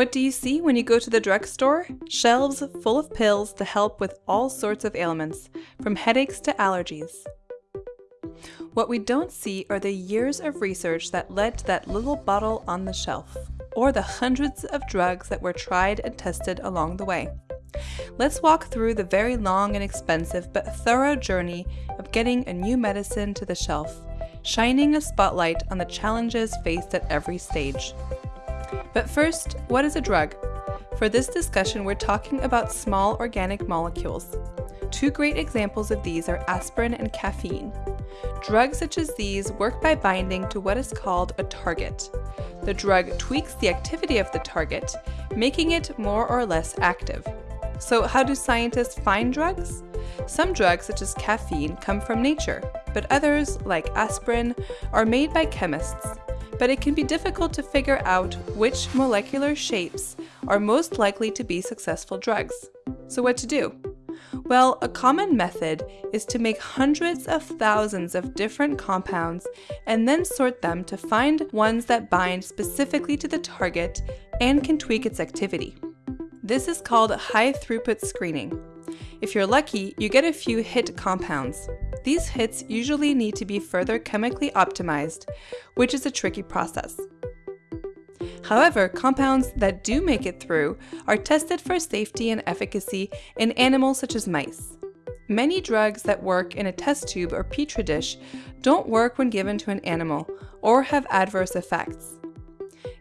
What do you see when you go to the drugstore? Shelves full of pills to help with all sorts of ailments, from headaches to allergies. What we don't see are the years of research that led to that little bottle on the shelf, or the hundreds of drugs that were tried and tested along the way. Let's walk through the very long and expensive but thorough journey of getting a new medicine to the shelf, shining a spotlight on the challenges faced at every stage. But first, what is a drug? For this discussion, we're talking about small organic molecules. Two great examples of these are aspirin and caffeine. Drugs such as these work by binding to what is called a target. The drug tweaks the activity of the target, making it more or less active. So how do scientists find drugs? Some drugs, such as caffeine, come from nature, but others, like aspirin, are made by chemists but it can be difficult to figure out which molecular shapes are most likely to be successful drugs. So what to do? Well, a common method is to make hundreds of thousands of different compounds and then sort them to find ones that bind specifically to the target and can tweak its activity. This is called high throughput screening. If you're lucky, you get a few hit compounds. These hits usually need to be further chemically optimized, which is a tricky process. However, compounds that do make it through are tested for safety and efficacy in animals such as mice. Many drugs that work in a test tube or petri dish don't work when given to an animal or have adverse effects.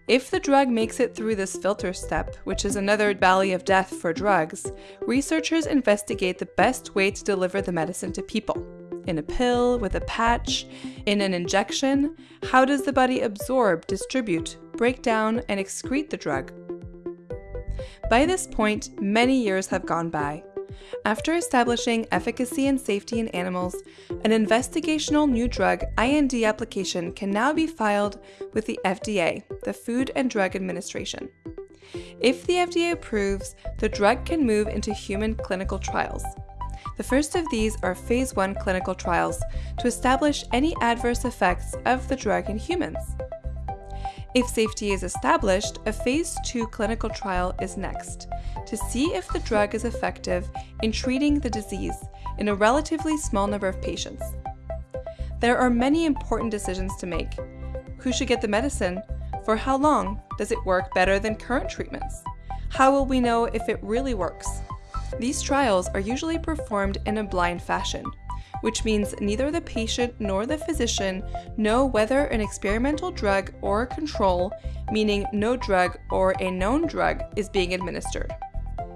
If the drug makes it through this filter step, which is another valley of death for drugs, researchers investigate the best way to deliver the medicine to people. In a pill, with a patch, in an injection, how does the body absorb, distribute, break down, and excrete the drug? By this point, many years have gone by. After establishing efficacy and safety in animals, an investigational new drug IND application can now be filed with the FDA, the Food and Drug Administration. If the FDA approves, the drug can move into human clinical trials. The first of these are phase 1 clinical trials to establish any adverse effects of the drug in humans. If safety is established, a phase 2 clinical trial is next to see if the drug is effective in treating the disease in a relatively small number of patients. There are many important decisions to make. Who should get the medicine? For how long? Does it work better than current treatments? How will we know if it really works? These trials are usually performed in a blind fashion, which means neither the patient nor the physician know whether an experimental drug or control, meaning no drug or a known drug, is being administered.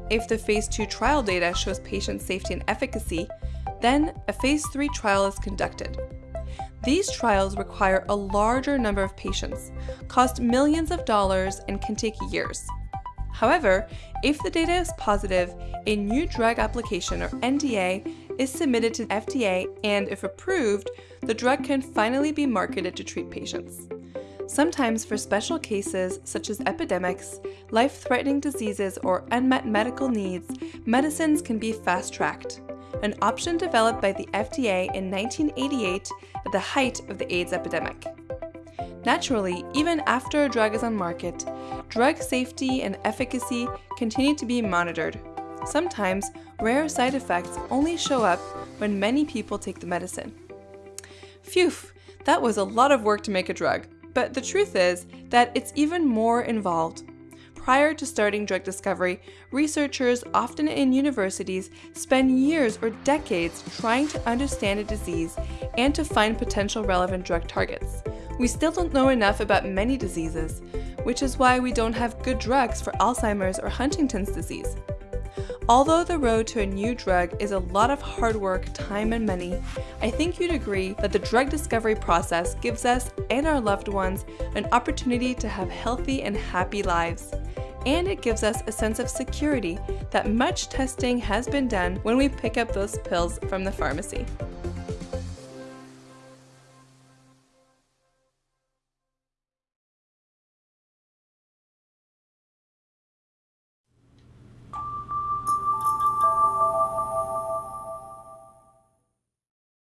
If the phase 2 trial data shows patient safety and efficacy, then a phase 3 trial is conducted. These trials require a larger number of patients, cost millions of dollars, and can take years. However, if the data is positive, a new drug application or NDA is submitted to the FDA and if approved, the drug can finally be marketed to treat patients. Sometimes for special cases such as epidemics, life-threatening diseases, or unmet medical needs, medicines can be fast-tracked, an option developed by the FDA in 1988 at the height of the AIDS epidemic. Naturally, even after a drug is on market, drug safety and efficacy continue to be monitored. Sometimes, rare side effects only show up when many people take the medicine. Phew, that was a lot of work to make a drug, but the truth is that it's even more involved. Prior to starting drug discovery, researchers, often in universities, spend years or decades trying to understand a disease and to find potential relevant drug targets. We still don't know enough about many diseases, which is why we don't have good drugs for Alzheimer's or Huntington's disease. Although the road to a new drug is a lot of hard work, time, and money, I think you'd agree that the drug discovery process gives us and our loved ones an opportunity to have healthy and happy lives. And it gives us a sense of security that much testing has been done when we pick up those pills from the pharmacy.